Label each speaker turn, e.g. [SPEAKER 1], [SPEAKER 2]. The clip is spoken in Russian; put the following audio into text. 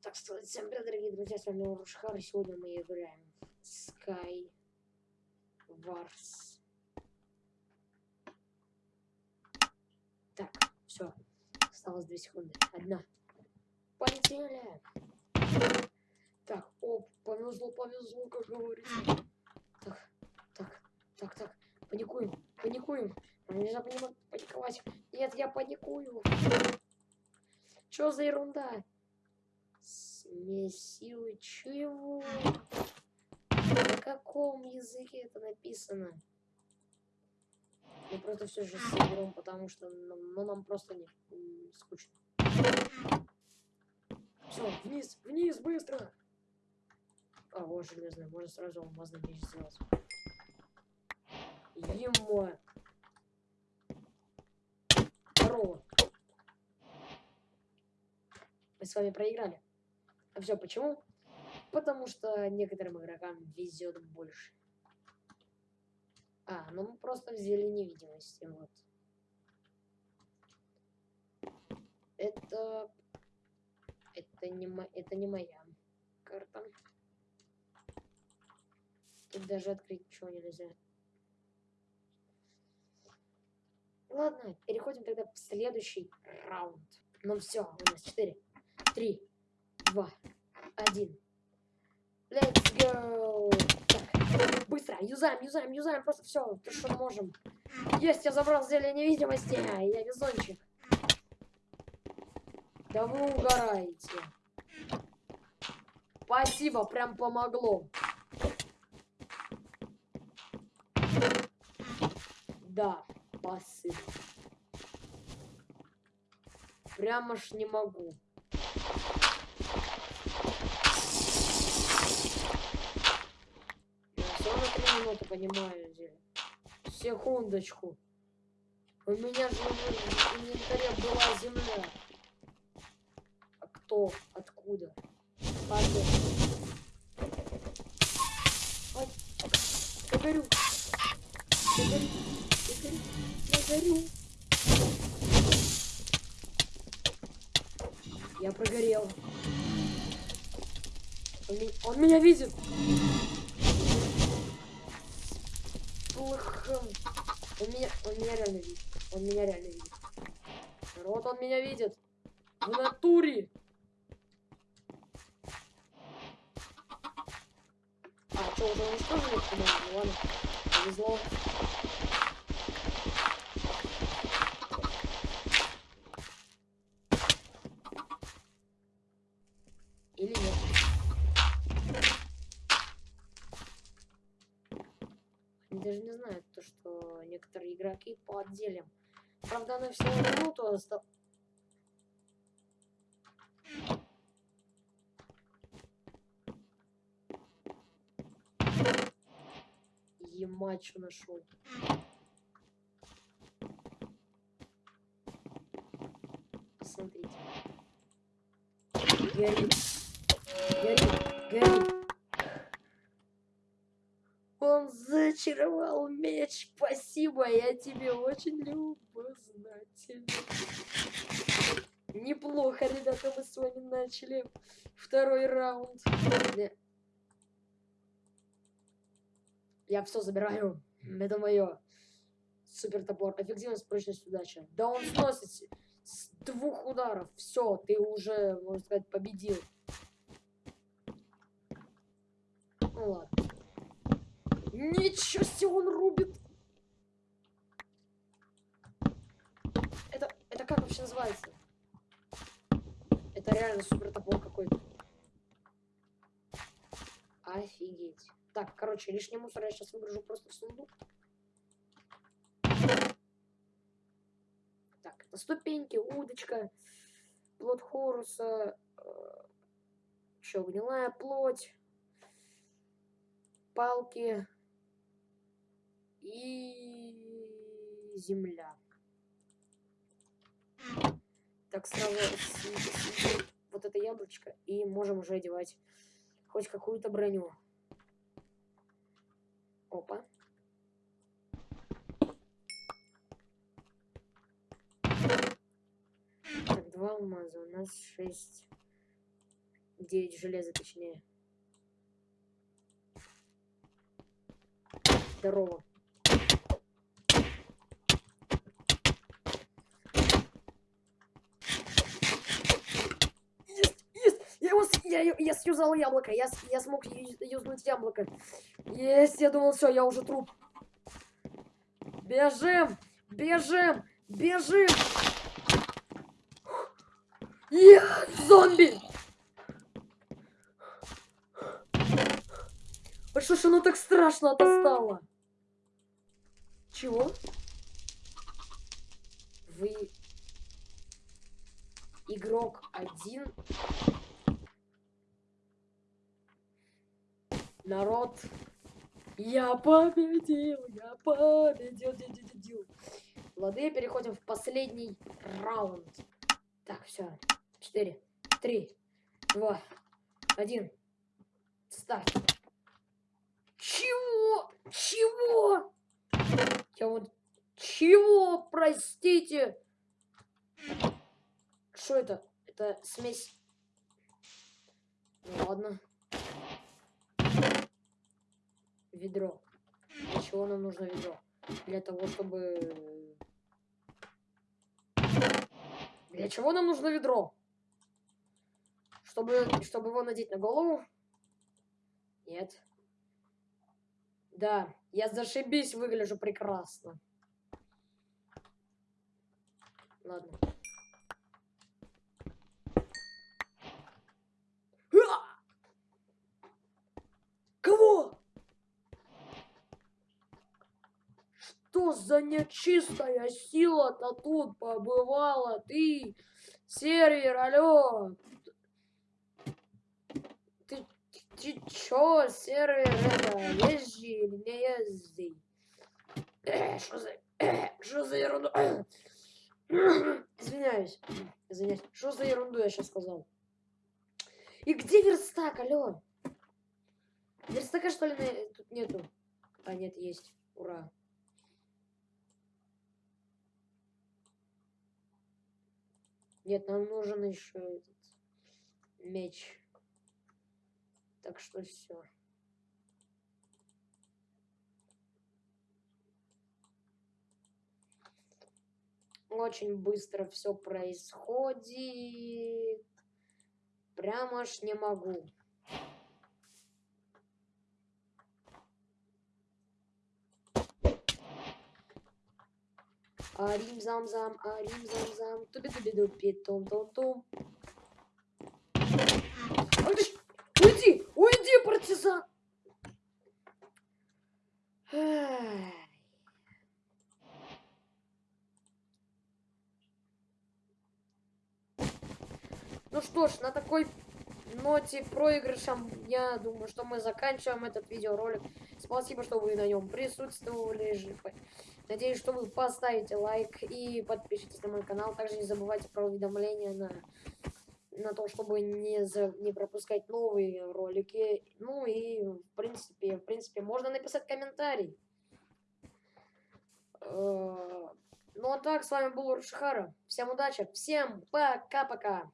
[SPEAKER 1] Так сказать, всем привет, дорогие друзья, с вами Рушхар, и сегодня мы играем Sky Wars. Так, все, осталось 2 секунды, одна. Полетели! Так, о, повезло, повезло, как говорится. Так, так, так, так, паникуем, паникуем. Нельзя паниковать. Нет, я паникую. Что за ерунда? Смесил чего? На каком языке это написано? Мы просто все же соберем, потому что нам, ну, нам просто не скучно. Все, вниз, вниз, быстро! А, вот железная, можно сразу алмазный меч сделать. Емо! Здорово! Мы с вами проиграли. Все почему? Потому что некоторым игрокам везет больше. А, ну мы просто взяли невидимости, вот. Это... Это не, мо... это не моя карта. Тут даже открыть ничего нельзя. Ладно, переходим тогда в следующий раунд. Ну все, у нас 4, 3, 2, 1. Let's go! Так, быстро, юзаем, юзаем, юзаем, просто все, то, что можем. Есть, я забрал зелье невидимости, я везунчик. Да вы угораете. Спасибо, прям помогло. Да, спасибо. Прямо ж не могу. Я понимаю, где. Секундочку. У меня же в инвентаре была земля. А кто? Откуда? Ладно. Ой, я. Я. Я горю. Я прогорел. Он, он меня видит. Плохо. Он меня, он меня реально видит. Он меня реально видит. Народ, он меня видит. В натуре. А, что, уже уничтожили? Ну ладно. Повезло. Или нет. Даже не знают то, что некоторые игроки по отделям. Правда, она всего минуту осталась. Емачу нашел. Посмотрите. Горит. Горит. Горит. Зачаровал меч. Спасибо, я тебе очень любознательна. Неплохо, ребята, мы с вами начали второй раунд. Я все забираю. Это мое. Супер топор. Эффективность, прочность, удача. Да он сносит с- с двух ударов. Все, ты уже, можно сказать, победил. Ну ладно. Ничего себе он рубит. Это, это как вообще называется? Это реально супер топор какой-то. Офигеть. Так, короче, лишний мусор я сейчас выгружу просто в сундук. Так, это ступеньки, удочка, плод Хоруса, э, еще гнилая плоть, палки и земля. Так, сразу вот это яблочко, и можем уже одевать хоть какую-то броню. Опа. Так, два алмаза, у нас шесть 9 железа, точнее. Здорово. Есть, есть! Я я, сюзал яблоко, я, я смог юзнуть яблоко. Есть, я думал, все, я уже труп. Бежим! Бежим! Бежим! Я зомби! А что ж оно так страшно-то стало? Чего? Вы игрок один. Народ. Я победил, я победил, дил, дил, дил, дил. Лады, переходим в последний раунд. Так, все. Четыре, три, два, один. Старт. Чего? Чего? Я вот... Чего? Простите. Что это? Это смесь... Ну ладно. Ведро. Для чего нам нужно ведро? Для того, чтобы... Для чего нам нужно ведро? Чтобы, чтобы его надеть на голову? Нет. Да, я зашибись выгляжу прекрасно. Ладно. А! Кого? За нечистая сила-то тут побывала? Ты, сервер, алло. Ты, ты чё, сервер, это, езжи или не езжи? Э, Что за... Что за ерунду? Извиняюсь. Извиняюсь. Что за ерунду я сейчас сказал? И где верстак, алло? Верстака, что ли, тут нету? А, нет, есть. Ура. Нет, нам нужен еще этот меч. Так что все. Очень быстро все происходит. Прямо аж не могу. Арим зам зам, арим зам зам, туби туби дупи том том том. Уйди, уйди, партизан! Ну что ж, на такой ноте проигрышем, я думаю, что мы заканчиваем этот видеоролик. Спасибо, что вы на нем присутствовали. Надеюсь, что вы поставите лайк и подпишитесь на мой канал. Также не забывайте про уведомления на, на то, чтобы не, за, не пропускать новые ролики. Ну и, в принципе, в принципе, можно написать комментарий. Э, Ну а так, с вами был Уршихара. Всем удачи, всем пока-пока.